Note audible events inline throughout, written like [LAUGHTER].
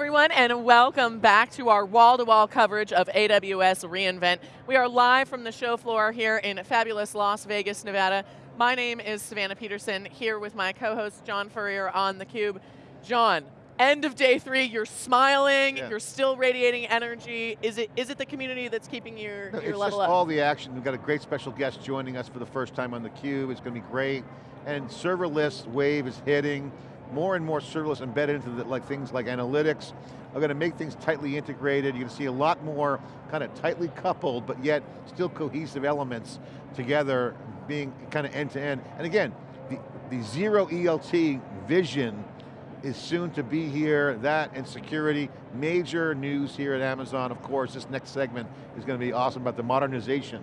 everyone, and welcome back to our wall-to-wall -wall coverage of AWS reInvent. We are live from the show floor here in fabulous Las Vegas, Nevada. My name is Savannah Peterson, here with my co-host John Furrier on theCUBE. John, end of day three, you're smiling, yeah. you're still radiating energy. Is it is it the community that's keeping your, no, your level up? It's just all the action. We've got a great special guest joining us for the first time on theCUBE. It's going to be great. And serverless wave is hitting more and more serverless embedded into the, like things like analytics are going to make things tightly integrated. You're going to see a lot more kind of tightly coupled, but yet still cohesive elements together being kind of end to end. And again, the, the zero ETL vision is soon to be here, that and security. Major news here at Amazon, of course, this next segment is going to be awesome about the modernization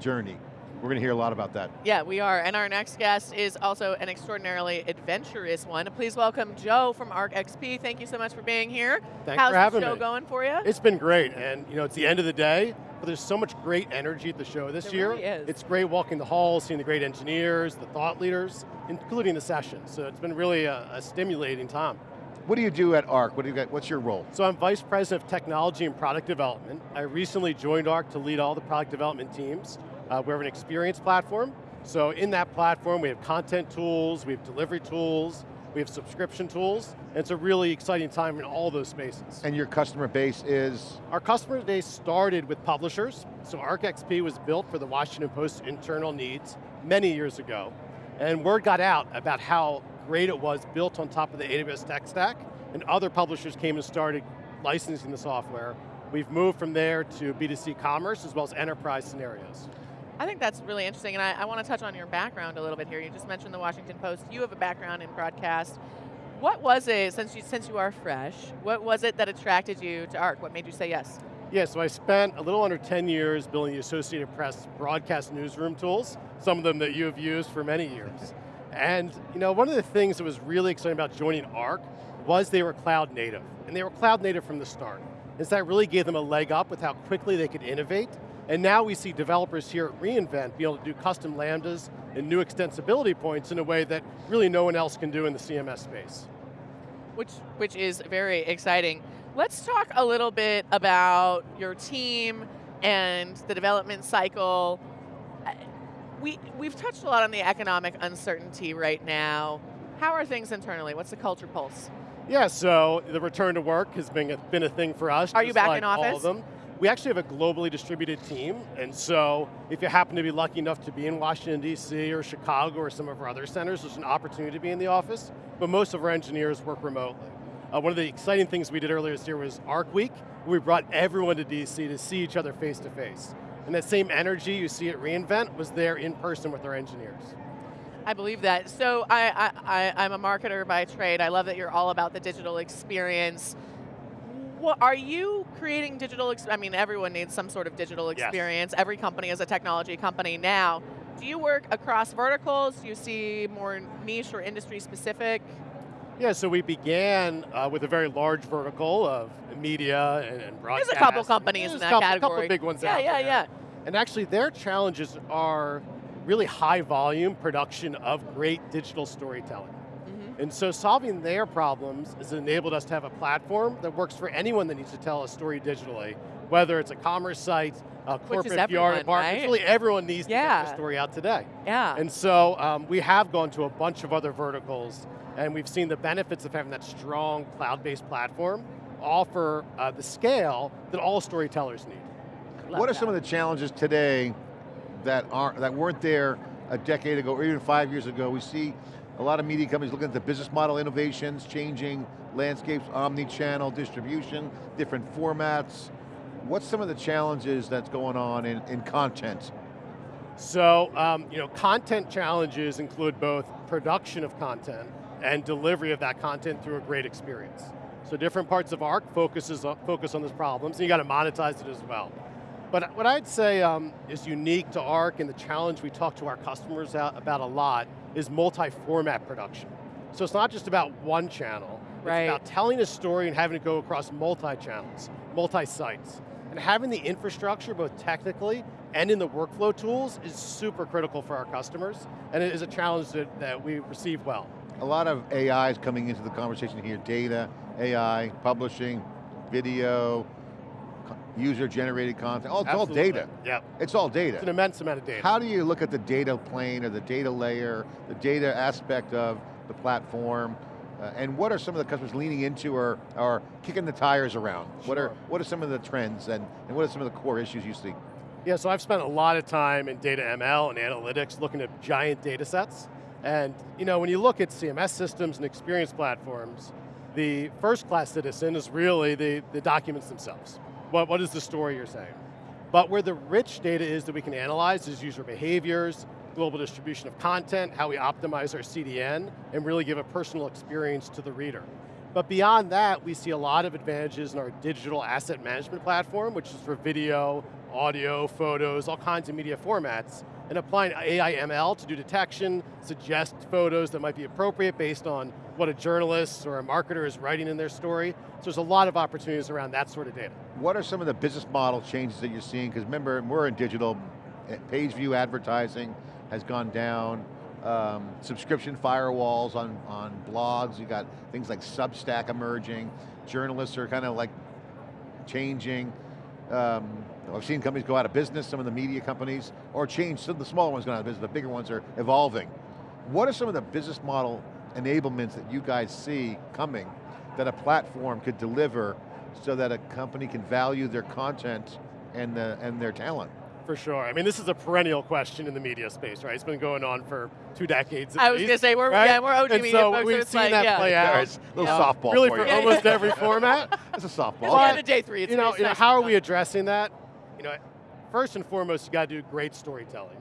journey we're going to hear a lot about that. Yeah, we are. And our next guest is also an extraordinarily adventurous one. Please welcome Joe from Arc XP. Thank you so much for being here. Thanks How's for having the show me. going for you? It's been great, and you know, it's the end of the day, but there's so much great energy at the show this there year. Really is. It's great walking the halls, seeing the great engineers, the thought leaders, including the sessions. So it's been really a, a stimulating time. What do you do at ARC? What do you got, what's your role? So I'm Vice President of Technology and Product Development. I recently joined ARC to lead all the product development teams. Uh, we have an experience platform. So in that platform, we have content tools, we have delivery tools, we have subscription tools, and it's a really exciting time in all those spaces. And your customer base is? Our customer base started with publishers. So ArcXP was built for the Washington Post internal needs many years ago. And word got out about how great it was built on top of the AWS tech stack, and other publishers came and started licensing the software. We've moved from there to B2C commerce as well as enterprise scenarios. I think that's really interesting, and I, I want to touch on your background a little bit here. You just mentioned the Washington Post. You have a background in broadcast. What was it, since you, since you are fresh, what was it that attracted you to ARC? What made you say yes? Yeah, so I spent a little under 10 years building the Associated Press broadcast newsroom tools, some of them that you have used for many years. And you know, one of the things that was really exciting about joining ARC was they were cloud native, and they were cloud native from the start. And so that really gave them a leg up with how quickly they could innovate and now we see developers here at reInvent be able to do custom lambdas and new extensibility points in a way that really no one else can do in the CMS space. Which, which is very exciting. Let's talk a little bit about your team and the development cycle. Uh, we, we've touched a lot on the economic uncertainty right now. How are things internally? What's the culture pulse? Yeah, so the return to work has been a, been a thing for us. Are you back like in office? All of them. We actually have a globally distributed team, and so if you happen to be lucky enough to be in Washington, D.C. or Chicago or some of our other centers, there's an opportunity to be in the office, but most of our engineers work remotely. Uh, one of the exciting things we did earlier this year was ARC Week, we brought everyone to DC to see each other face to face. And that same energy you see at reInvent was there in person with our engineers. I believe that. So I, I, I, am a marketer by trade. I love that you're all about the digital experience what, are you creating digital, I mean everyone needs some sort of digital experience. Yes. Every company is a technology company now. Do you work across verticals? Do you see more niche or industry specific? Yeah, so we began uh, with a very large vertical of media and, and broadcast. There's a couple companies in that couple, category. A couple big ones yeah, out yeah, there. Yeah, yeah, And actually their challenges are really high volume production of great digital storytelling. And so solving their problems has enabled us to have a platform that works for anyone that needs to tell a story digitally, whether it's a commerce site, a corporate everyone, PR department, right? really everyone needs yeah. to get their story out today. Yeah. And so um, we have gone to a bunch of other verticals and we've seen the benefits of having that strong cloud-based platform offer uh, the scale that all storytellers need. Love what are that. some of the challenges today that, aren't, that weren't there a decade ago or even five years ago? We see a lot of media companies looking at the business model innovations, changing landscapes, omni-channel distribution, different formats. What's some of the challenges that's going on in, in content? So, um, you know, content challenges include both production of content and delivery of that content through a great experience. So different parts of ARC focuses on, focus on those problems, and you got to monetize it as well. But what I'd say um, is unique to ARC and the challenge we talk to our customers about a lot is multi-format production. So it's not just about one channel, right. it's about telling a story and having it go across multi-channels, multi-sites. And having the infrastructure, both technically and in the workflow tools, is super critical for our customers, and it is a challenge that, that we receive well. A lot of AI is coming into the conversation here, data, AI, publishing, video, user-generated content, oh, it's all data. Yeah. It's all data. It's an immense amount of data. How do you look at the data plane or the data layer, the data aspect of the platform, uh, and what are some of the customers leaning into or, or kicking the tires around? Sure. What, are, what are some of the trends and, and what are some of the core issues you see? Yeah, so I've spent a lot of time in data ML and analytics looking at giant data sets. And you know, when you look at CMS systems and experience platforms, the first class citizen is really the, the documents themselves. What, what is the story you're saying? But where the rich data is that we can analyze is user behaviors, global distribution of content, how we optimize our CDN, and really give a personal experience to the reader. But beyond that, we see a lot of advantages in our digital asset management platform, which is for video, audio, photos, all kinds of media formats, and applying AI ML to do detection, suggest photos that might be appropriate based on what a journalist or a marketer is writing in their story. So there's a lot of opportunities around that sort of data. What are some of the business model changes that you're seeing? Because remember, we're in digital, page view advertising has gone down, um, subscription firewalls on, on blogs, you got things like Substack emerging, journalists are kind of like changing. Um, I've seen companies go out of business, some of the media companies, or change, some of the smaller ones go out of business, the bigger ones are evolving. What are some of the business model enablements that you guys see coming that a platform could deliver so that a company can value their content and, the, and their talent? For sure. I mean, this is a perennial question in the media space, right? It's been going on for two decades. I was going to say we're right? yeah we're OG and media so folks, we've so seen like, that yeah. play out. Yeah, a little uh, softball really for for almost [LAUGHS] every format. It's a softball. It's the day three. It's you know, it's you know how are we addressing that? You know, first and foremost, you got to do great storytelling.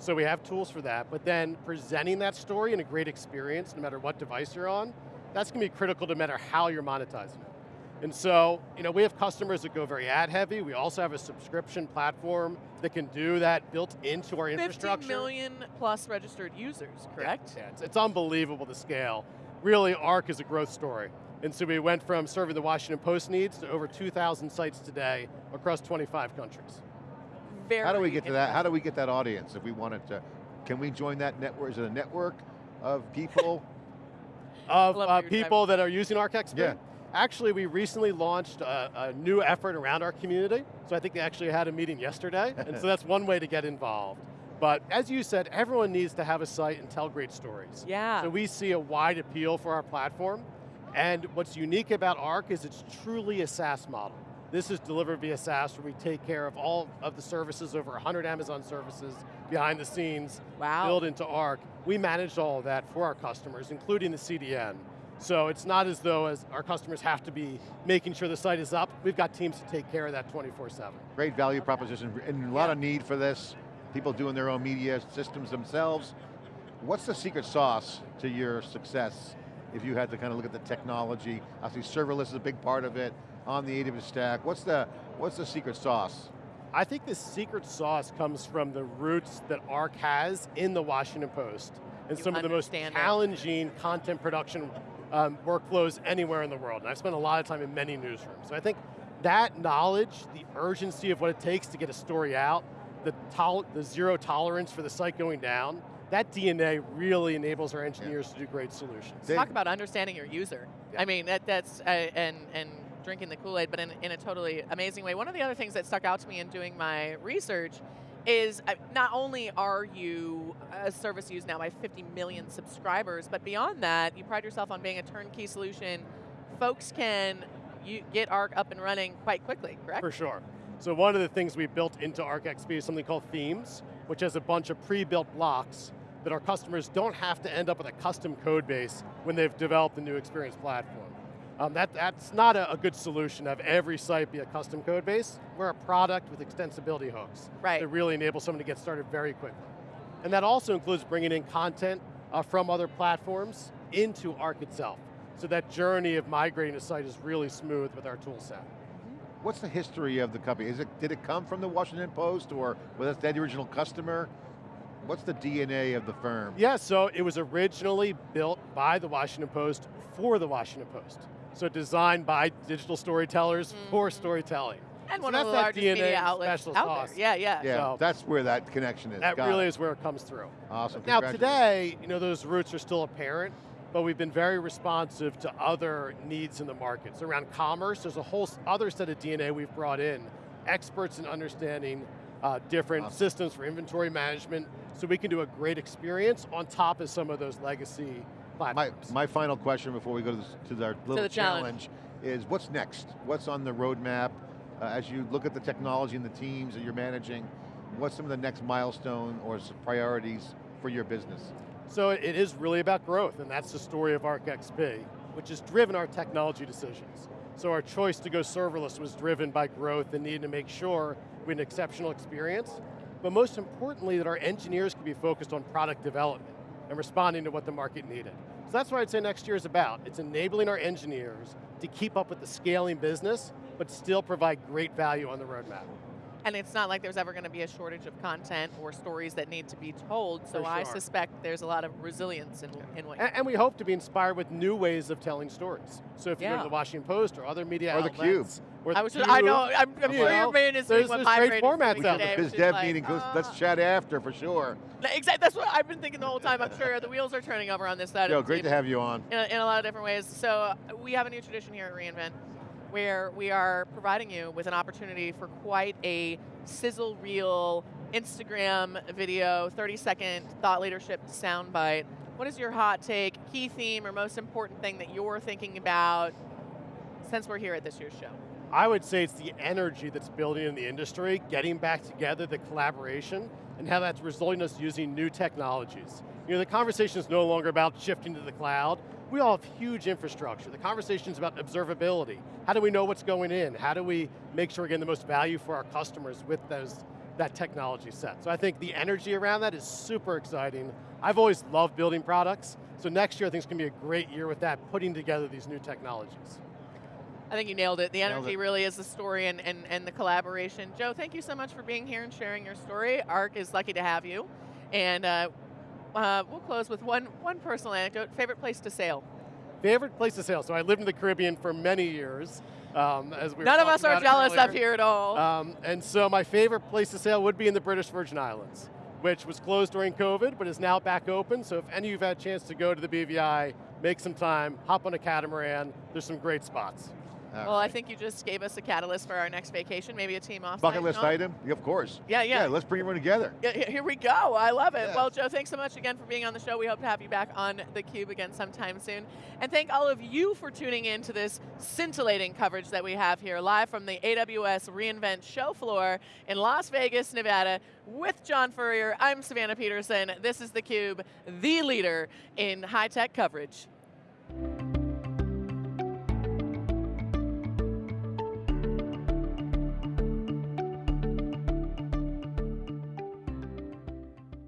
So we have tools for that, but then presenting that story in a great experience, no matter what device you're on, that's going to be critical no matter how you're monetizing it. And so, you know, we have customers that go very ad heavy. We also have a subscription platform that can do that built into our 50 infrastructure. million plus registered users, correct? Yeah, it's, it's unbelievable the scale. Really, ARC is a growth story. And so we went from serving the Washington Post needs to over 2,000 sites today across 25 countries. Very How do we get to that? How do we get that audience if we wanted to? Can we join that network? Is it a network of people? Of uh, people that are using ArcXP. Yeah. Actually, we recently launched a, a new effort around our community. So I think they actually had a meeting yesterday. [LAUGHS] and so that's one way to get involved. But as you said, everyone needs to have a site and tell great stories. Yeah. So we see a wide appeal for our platform. And what's unique about ARC is it's truly a SaaS model. This is delivered via SaaS where we take care of all of the services, over 100 Amazon services behind the scenes, Wow. built into ARC. We manage all of that for our customers, including the CDN. So it's not as though as our customers have to be making sure the site is up. We've got teams to take care of that 24-7. Great value proposition and a lot of need for this. People doing their own media systems themselves. What's the secret sauce to your success if you had to kind of look at the technology? Obviously serverless is a big part of it on the AWS stack. What's the, what's the secret sauce? I think the secret sauce comes from the roots that ARC has in the Washington Post and You some of the most understand it. challenging content production um, workflows anywhere in the world. And I've spent a lot of time in many newsrooms. So I think that knowledge, the urgency of what it takes to get a story out, the, tol the zero tolerance for the site going down, that DNA really enables our engineers to do great solutions. Dave- Talk about understanding your user. I mean, that, that's, uh, and, and drinking the Kool-Aid, but in, in a totally amazing way. One of the other things that stuck out to me in doing my research is uh, not only are you a service used now by 50 million subscribers, but beyond that, you pride yourself on being a turnkey solution. Folks can you get ARC up and running quite quickly, correct? For sure. So one of the things we built into ArcXP is something called Themes, which has a bunch of pre-built blocks that our customers don't have to end up with a custom code base when they've developed the new experience platform. Um, that, that's not a, a good solution to have every site be a custom code base. We're a product with extensibility hooks Right. that really enable someone to get started very quickly. And that also includes bringing in content uh, from other platforms into Arc itself. So that journey of migrating a site is really smooth with our tool set. What's the history of the company? Is it, did it come from the Washington Post or was that the original customer? What's the DNA of the firm? Yeah, so it was originally built by the Washington Post for the Washington Post. So designed by digital storytellers for Mhm. storytelling. And So one of that's the that largest DNA media outlets out sauce. there. Yeah, yeah. Yeah, So- that's where that connection is. That Got really it. is where it comes through. Awesome, Now today, you know, those roots are still apparent but we've been very responsive to other needs in the markets. So around commerce, there's a whole other set of DNA we've brought in, experts in understanding uh, different awesome. systems for inventory management, so we can do a great experience on top of some of those legacy My, platforms. my final question before we go to, this, to our little the challenge. is what's next? What's on the roadmap? Uh, as you look at the technology and the teams that you're managing, what's some of the next milestone or priorities for your business? So it is really about growth, and that's the story of ArcXP, which has driven our technology decisions. So our choice to go serverless was driven by growth and needing to make sure we had an exceptional experience, but most importantly that our engineers could be focused on product development and responding to what the market needed. So that's what I'd say next year is about. It's enabling our engineers to keep up with the scaling business, but still provide great value on the roadmap. And it's not like there's ever going to be a shortage of content or stories that need to be told, so For I suspect there's a lot of resilience in, in what And, and we hope to be inspired with new ways of telling stories. So if you go to the Washington Post or other media Or the outlets, or I was the just, I Cube, know, I'm, I'm you sure know, your brain is there's- doing what my great brain is formats doing out today, there. Biz dev like, meeting, goes, let's uh, chat after for sure. Exactly, that's what I've been thinking the whole time. I'm sure the wheels are turning over on this side Joe, of great team to have you on. in a, in a lot of different ways. So uh, we have a new tradition here at reInvent where we are providing you with an opportunity for quite a sizzle reel Instagram video, 30 second thought leadership soundbite. What is your hot take, key theme, or most important thing that you're thinking about since we're here at this year's show? I would say it's the energy that's building in the industry, getting back together, the collaboration, and how that's resulting in us using new technologies. You know, the conversation is no longer about shifting to the cloud. We all have huge infrastructure. The conversation is about observability. How do we know what's going in? How do we make sure we're getting the most value for our customers with those, that technology set? So I think the energy around that is super exciting. I've always loved building products, so next year I think it's going to be a great year with that, putting together these new technologies. I think you nailed it. The energy it. really is the story and, and, and the collaboration. Joe, thank you so much for being here and sharing your story. ARC is lucky to have you. And uh, uh, we'll close with one, one personal anecdote. Favorite place to sail? Favorite place to sail. So I lived in the Caribbean for many years. Um, as we None of us are jealous up here at all. Um, and so my favorite place to sail would be in the British Virgin Islands, which was closed during COVID, but is now back open. So if any of you have had a chance to go to the BVI, make some time, hop on a catamaran. There's some great spots. Well, I think you just gave us a catalyst for our next vacation, maybe a team off. Bucket list item? Yeah, of course. Yeah, yeah. let's bring everyone together. Yeah, here we go. I love it. Yeah. Well, Joe, thanks so much again for being on the show. We hope to have you back on theCUBE again sometime soon. And thank all of you for tuning in to this scintillating coverage that we have here live from the AWS reInvent show floor in Las Vegas, Nevada with John Furrier. I'm Savannah Peterson. This is theCUBE, the leader in high-tech coverage.